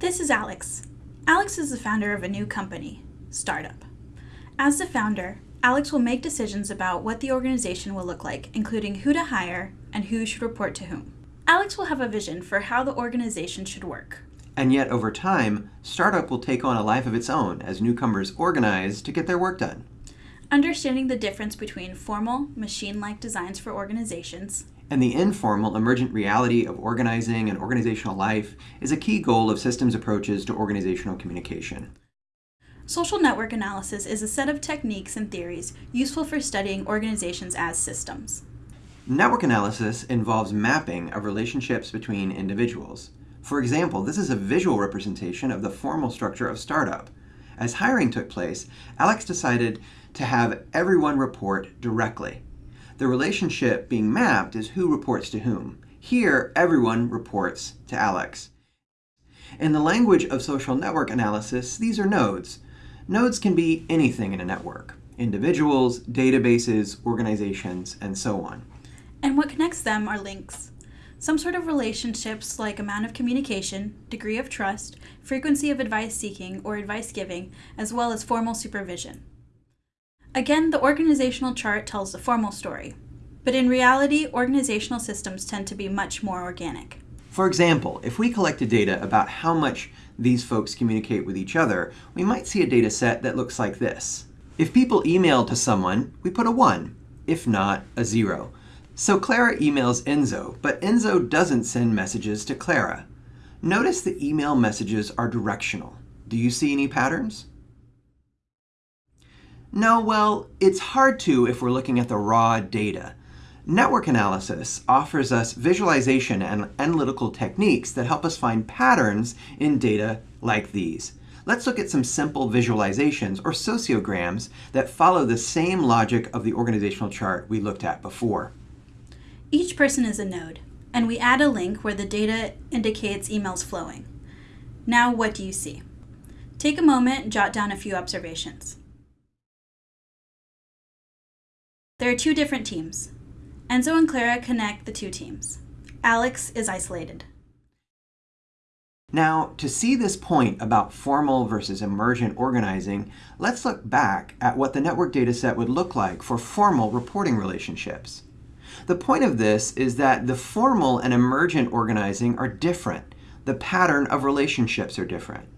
This is Alex. Alex is the founder of a new company, Startup. As the founder, Alex will make decisions about what the organization will look like, including who to hire and who should report to whom. Alex will have a vision for how the organization should work. And yet, over time, Startup will take on a life of its own as newcomers organize to get their work done. Understanding the difference between formal, machine-like designs for organizations and the informal, emergent reality of organizing and organizational life is a key goal of systems approaches to organizational communication. Social network analysis is a set of techniques and theories useful for studying organizations as systems. Network analysis involves mapping of relationships between individuals. For example, this is a visual representation of the formal structure of startup. As hiring took place, Alex decided to have everyone report directly. The relationship being mapped is who reports to whom. Here, everyone reports to Alex. In the language of social network analysis, these are nodes. Nodes can be anything in a network. Individuals, databases, organizations, and so on. And what connects them are links. Some sort of relationships like amount of communication, degree of trust, frequency of advice seeking or advice giving, as well as formal supervision. Again, the organizational chart tells the formal story, but in reality, organizational systems tend to be much more organic. For example, if we collected data about how much these folks communicate with each other, we might see a data set that looks like this. If people email to someone, we put a 1, if not, a 0. So Clara emails Enzo, but Enzo doesn't send messages to Clara. Notice the email messages are directional. Do you see any patterns? No, well, it's hard to if we're looking at the raw data. Network analysis offers us visualization and analytical techniques that help us find patterns in data like these. Let's look at some simple visualizations or sociograms that follow the same logic of the organizational chart we looked at before. Each person is a node, and we add a link where the data indicates emails flowing. Now what do you see? Take a moment jot down a few observations. There are two different teams. Enzo and Clara connect the two teams. Alex is isolated. Now, to see this point about formal versus emergent organizing, let's look back at what the network dataset would look like for formal reporting relationships. The point of this is that the formal and emergent organizing are different. The pattern of relationships are different.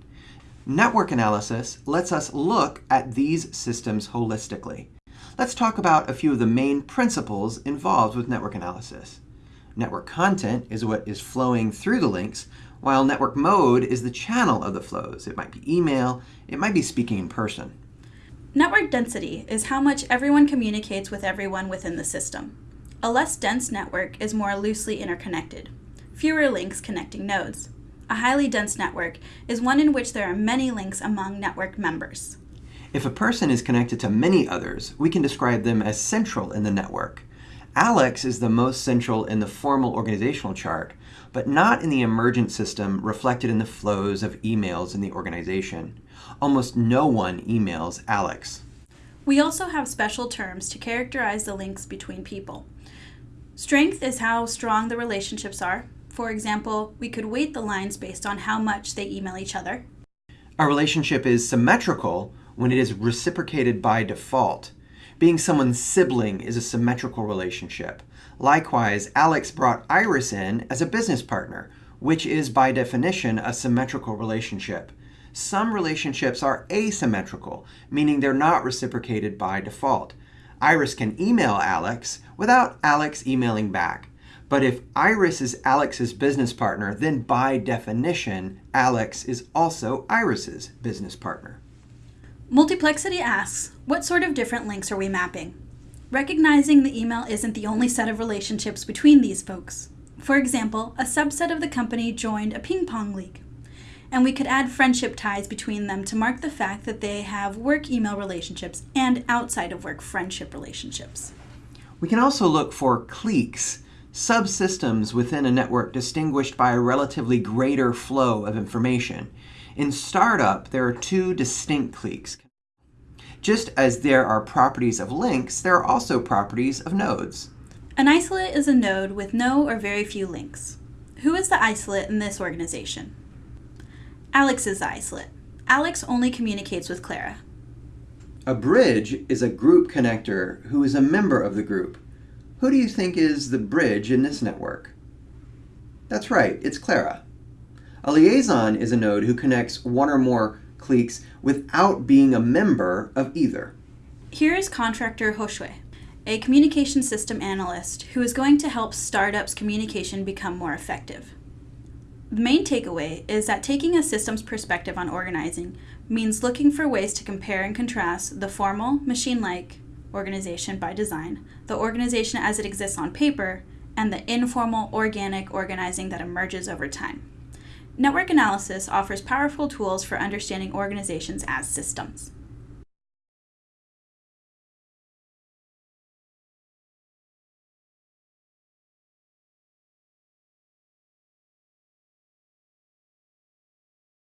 Network analysis lets us look at these systems holistically. Let's talk about a few of the main principles involved with network analysis. Network content is what is flowing through the links, while network mode is the channel of the flows. It might be email, it might be speaking in person. Network density is how much everyone communicates with everyone within the system. A less dense network is more loosely interconnected, fewer links connecting nodes. A highly dense network is one in which there are many links among network members. If a person is connected to many others, we can describe them as central in the network. Alex is the most central in the formal organizational chart, but not in the emergent system reflected in the flows of emails in the organization. Almost no one emails Alex. We also have special terms to characterize the links between people. Strength is how strong the relationships are. For example, we could weight the lines based on how much they email each other. A relationship is symmetrical when it is reciprocated by default. Being someone's sibling is a symmetrical relationship. Likewise, Alex brought Iris in as a business partner, which is by definition a symmetrical relationship. Some relationships are asymmetrical, meaning they're not reciprocated by default. Iris can email Alex without Alex emailing back. But if Iris is Alex's business partner, then by definition, Alex is also Iris's business partner. Multiplexity asks, what sort of different links are we mapping? Recognizing the email isn't the only set of relationships between these folks. For example, a subset of the company joined a ping pong league, and we could add friendship ties between them to mark the fact that they have work email relationships and outside of work friendship relationships. We can also look for cliques, subsystems within a network distinguished by a relatively greater flow of information. In startup, there are two distinct cliques. Just as there are properties of links, there are also properties of nodes. An isolate is a node with no or very few links. Who is the isolate in this organization? Alex is the isolate. Alex only communicates with Clara. A bridge is a group connector who is a member of the group. Who do you think is the bridge in this network? That's right, it's Clara. A liaison is a node who connects one or more cliques without being a member of either. Here is contractor Hoshue, a communication system analyst who is going to help startups' communication become more effective. The main takeaway is that taking a systems perspective on organizing means looking for ways to compare and contrast the formal, machine like organization by design, the organization as it exists on paper, and the informal, organic organizing that emerges over time. Network analysis offers powerful tools for understanding organizations as systems.